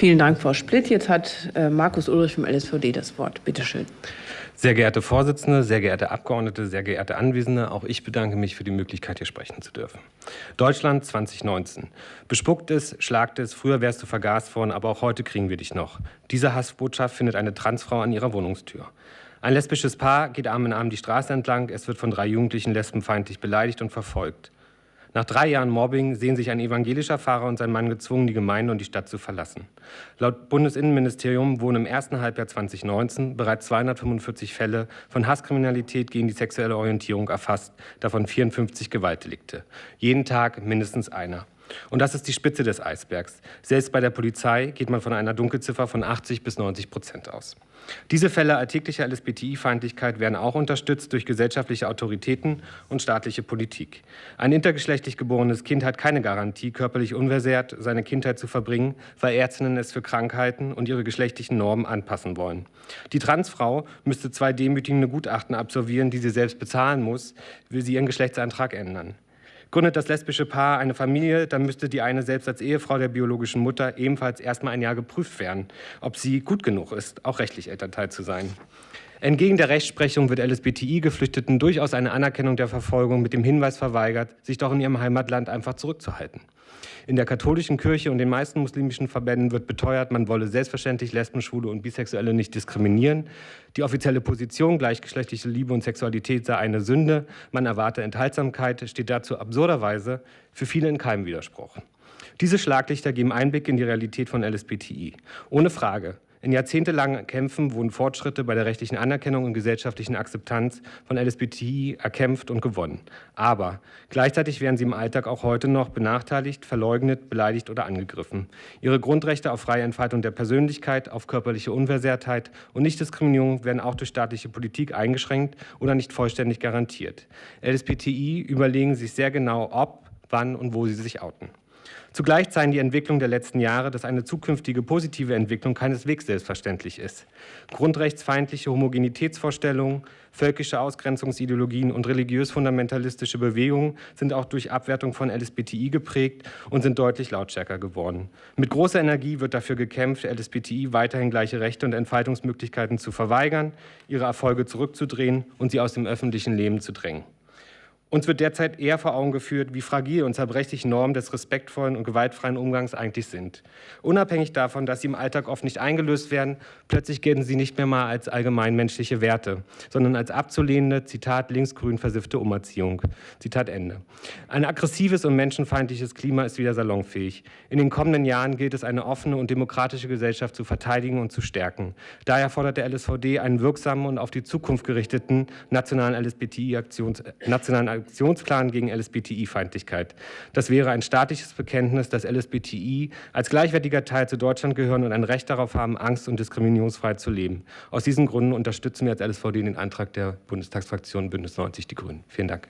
Vielen Dank, Frau Splitt. Jetzt hat äh, Markus Ulrich vom LSVD das Wort. Bitte schön. Sehr geehrte Vorsitzende, sehr geehrte Abgeordnete, sehr geehrte Anwesende, auch ich bedanke mich für die Möglichkeit, hier sprechen zu dürfen. Deutschland 2019. Bespuckt es, schlagt es, früher wärst du vergast worden, aber auch heute kriegen wir dich noch. Diese Hassbotschaft findet eine Transfrau an ihrer Wohnungstür. Ein lesbisches Paar geht Arm in Arm die Straße entlang. Es wird von drei Jugendlichen lesbenfeindlich beleidigt und verfolgt. Nach drei Jahren Mobbing sehen sich ein evangelischer Pfarrer und sein Mann gezwungen, die Gemeinde und die Stadt zu verlassen. Laut Bundesinnenministerium wurden im ersten Halbjahr 2019 bereits 245 Fälle von Hasskriminalität gegen die sexuelle Orientierung erfasst, davon 54 Gewaltdelikte. Jeden Tag mindestens einer. Und das ist die Spitze des Eisbergs. Selbst bei der Polizei geht man von einer Dunkelziffer von 80 bis 90 Prozent aus. Diese Fälle alltäglicher LSBTI-Feindlichkeit werden auch unterstützt durch gesellschaftliche Autoritäten und staatliche Politik. Ein intergeschlechtlich geborenes Kind hat keine Garantie, körperlich unversehrt seine Kindheit zu verbringen, weil Ärztinnen es für Krankheiten und ihre geschlechtlichen Normen anpassen wollen. Die Transfrau müsste zwei demütigende Gutachten absolvieren, die sie selbst bezahlen muss, will sie ihren Geschlechtsantrag ändern. Gründet das lesbische Paar eine Familie, dann müsste die eine selbst als Ehefrau der biologischen Mutter ebenfalls erstmal ein Jahr geprüft werden, ob sie gut genug ist, auch rechtlich Elternteil zu sein. Entgegen der Rechtsprechung wird LSBTI-Geflüchteten durchaus eine Anerkennung der Verfolgung mit dem Hinweis verweigert, sich doch in ihrem Heimatland einfach zurückzuhalten. In der katholischen Kirche und den meisten muslimischen Verbänden wird beteuert, man wolle selbstverständlich Lesben, Schwule und Bisexuelle nicht diskriminieren. Die offizielle Position, gleichgeschlechtliche Liebe und Sexualität sei eine Sünde. Man erwarte Enthaltsamkeit, steht dazu absurderweise für viele in keinem Widerspruch. Diese Schlaglichter geben Einblick in die Realität von LSBTI. Ohne Frage. In jahrzehntelangen Kämpfen wurden Fortschritte bei der rechtlichen Anerkennung und gesellschaftlichen Akzeptanz von LSBTI erkämpft und gewonnen. Aber gleichzeitig werden sie im Alltag auch heute noch benachteiligt, verleugnet, beleidigt oder angegriffen. Ihre Grundrechte auf freie Entfaltung der Persönlichkeit, auf körperliche Unversehrtheit und Nichtdiskriminierung werden auch durch staatliche Politik eingeschränkt oder nicht vollständig garantiert. LSBTI überlegen sich sehr genau, ob, wann und wo sie sich outen. Zugleich zeigen die Entwicklungen der letzten Jahre, dass eine zukünftige positive Entwicklung keineswegs selbstverständlich ist. Grundrechtsfeindliche Homogenitätsvorstellungen, völkische Ausgrenzungsideologien und religiös-fundamentalistische Bewegungen sind auch durch Abwertung von LSBTI geprägt und sind deutlich lautstärker geworden. Mit großer Energie wird dafür gekämpft, LSBTI weiterhin gleiche Rechte und Entfaltungsmöglichkeiten zu verweigern, ihre Erfolge zurückzudrehen und sie aus dem öffentlichen Leben zu drängen. Uns wird derzeit eher vor Augen geführt, wie fragil und zerbrechlich Normen des respektvollen und gewaltfreien Umgangs eigentlich sind. Unabhängig davon, dass sie im Alltag oft nicht eingelöst werden, plötzlich gelten sie nicht mehr mal als allgemeinmenschliche Werte, sondern als abzulehnende, Zitat, linksgrün versiffte Umerziehung. Zitat Ende. Ein aggressives und menschenfeindliches Klima ist wieder salonfähig. In den kommenden Jahren gilt es, eine offene und demokratische Gesellschaft zu verteidigen und zu stärken. Daher fordert der LSVD einen wirksamen und auf die Zukunft gerichteten nationalen LSBTI-Aktions, nationalen Aktionsplan gegen LSBTI-Feindlichkeit. Das wäre ein staatliches Bekenntnis, dass LSBTI als gleichwertiger Teil zu Deutschland gehören und ein Recht darauf haben, angst- und diskriminierungsfrei zu leben. Aus diesen Gründen unterstützen wir als LSVD den Antrag der Bundestagsfraktion Bündnis 90 Die Grünen. Vielen Dank.